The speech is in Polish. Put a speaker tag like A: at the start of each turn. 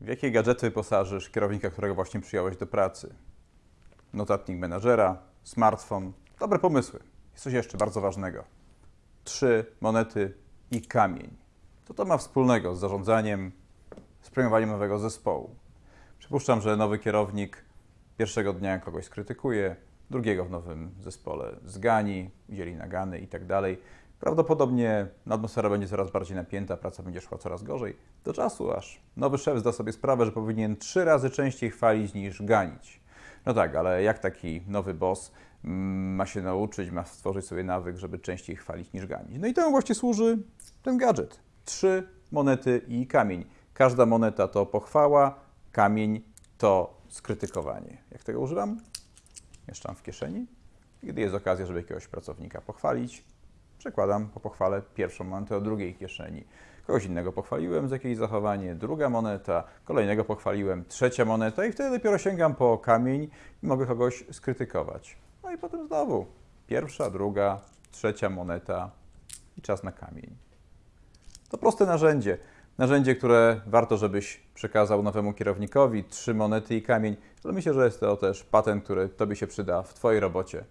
A: W jakie gadżety wyposażysz kierownika, którego właśnie przyjąłeś do pracy? Notatnik menadżera, smartfon. Dobre pomysły. Jest coś jeszcze bardzo ważnego. Trzy monety i kamień. Co to ma wspólnego z zarządzaniem, z premiowaniem nowego zespołu? Przypuszczam, że nowy kierownik pierwszego dnia kogoś skrytykuje, drugiego w nowym zespole zgani, udzieli nagany i tak dalej. Prawdopodobnie atmosfera będzie coraz bardziej napięta, praca będzie szła coraz gorzej, do czasu aż nowy szef zda sobie sprawę, że powinien trzy razy częściej chwalić niż ganić. No tak, ale jak taki nowy boss mm, ma się nauczyć, ma stworzyć sobie nawyk, żeby częściej chwalić niż ganić? No i temu właśnie służy ten gadżet. Trzy monety i kamień. Każda moneta to pochwała, kamień to skrytykowanie. Jak tego używam? Mieszczam w kieszeni. Gdy jest okazja, żeby jakiegoś pracownika pochwalić, przekładam po pochwale pierwszą monetę do drugiej kieszeni. Kogoś innego pochwaliłem za jakieś zachowanie, druga moneta, kolejnego pochwaliłem, trzecia moneta i wtedy dopiero sięgam po kamień i mogę kogoś skrytykować. No i potem znowu pierwsza, druga, trzecia moneta i czas na kamień. To proste narzędzie. Narzędzie, które warto, żebyś przekazał nowemu kierownikowi, trzy monety i kamień, ale myślę, że jest to też patent, który Tobie się przyda w Twojej robocie